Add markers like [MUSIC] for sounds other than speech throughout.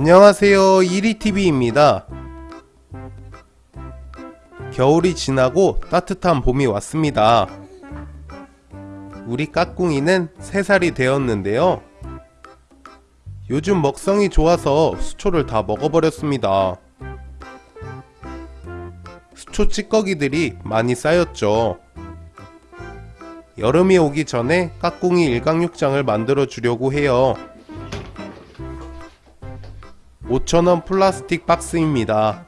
안녕하세요. 이리TV입니다. 겨울이 지나고 따뜻한 봄이 왔습니다. 우리 까꿍이는 3살이 되었는데요. 요즘 먹성이 좋아서 수초를 다 먹어버렸습니다. 수초 찌꺼기들이 많이 쌓였죠. 여름이 오기 전에 까꿍이 일광육장을 만들어 주려고 해요 5,000원 플라스틱 박스입니다.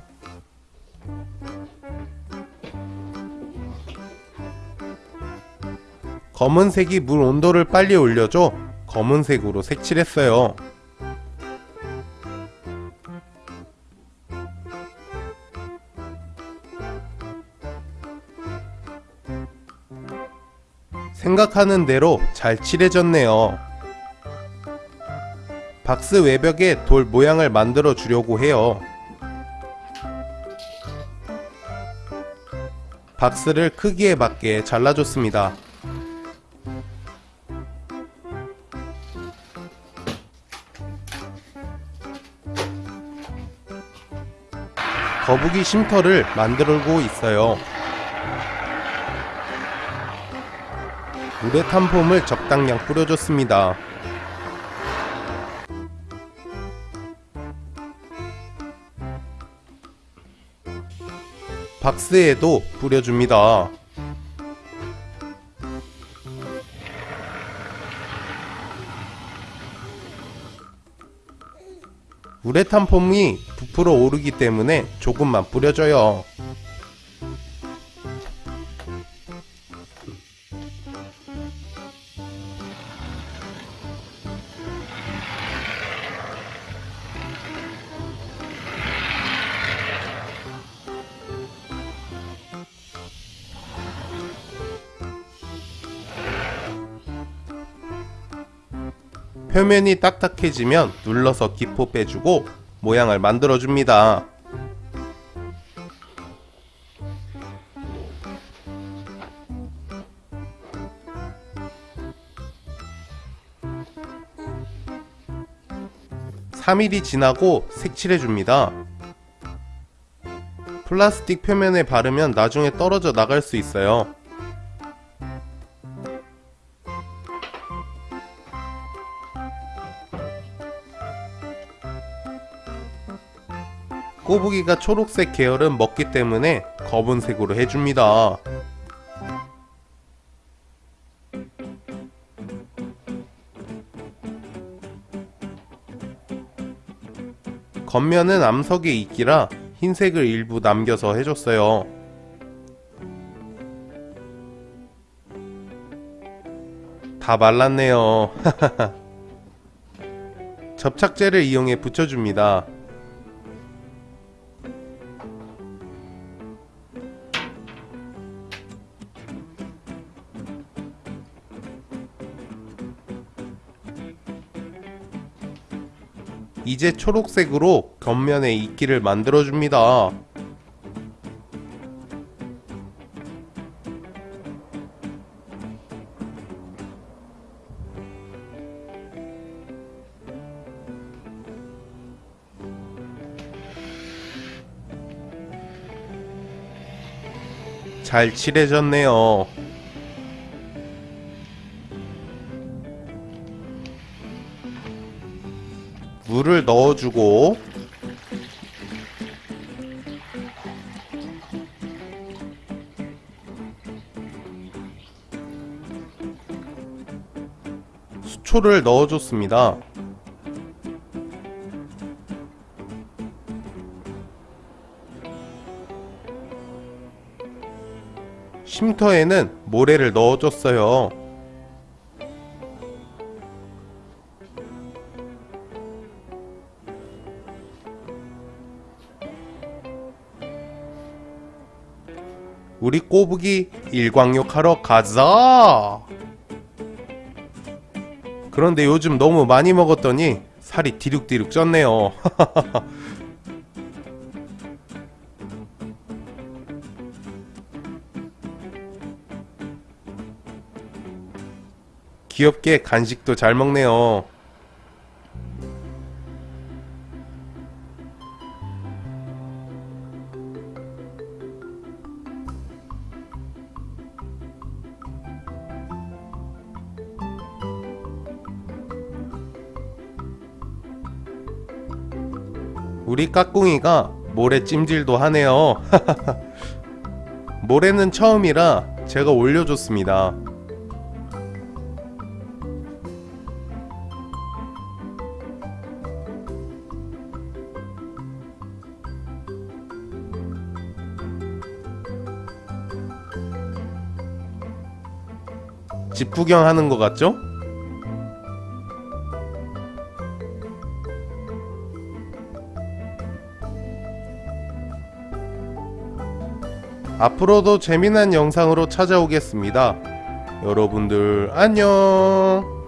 검은색이 물 온도를 빨리 올려줘 검은색으로 색칠했어요. 생각하는 대로 잘 칠해졌네요. 박스 외벽에 돌 모양을 만들어 주려고 해요. 박스를 크기에 맞게 잘라줬습니다. 거북이 쉼터를 만들고 있어요. 우레탄 폼을 적당량 뿌려줬습니다. 박스에도 뿌려줍니다. 우레탄 폼이 부풀어 오르기 때문에 조금만 뿌려줘요. 표면이 딱딱해지면 눌러서 기포 빼주고 모양을 만들어줍니다. (3일이) 지나고 색칠해줍니다. 플라스틱 표면에 바르면 나중에 떨어져 나갈 수 있어요. 꼬부기가 초록색 계열은 먹기 때문에 검은색으로 해줍니다. 겉면은 암석에 있기라 흰색을 일부 남겨서 해줬어요. 다 말랐네요. [LAUGHS] 접착제를 이용해 붙여줍니다. 이제 초록색으로 겉면에 이끼를 만들어줍니다. 잘 칠해졌네요. 물을 넣어주고 수초를 넣어줬습니다. 쉼터에는 모래를 넣어줬어요. 우리 꼬부기 일광욕 하러 가자. 그런데 요즘 너무 많이 먹었더니 살이 디룩디룩 쪘네요. [LAUGHS] 귀엽게 간식도 잘 먹네요 우리 까꿍이가 모래 찜질도 하네요. [LAUGHS] 모래는 처음이라 제가 올려줬습니다. 집 구경하는 것 같죠? 앞으로도 재미난 영상으로 찾아오겠습니다. 여러분들 안녕!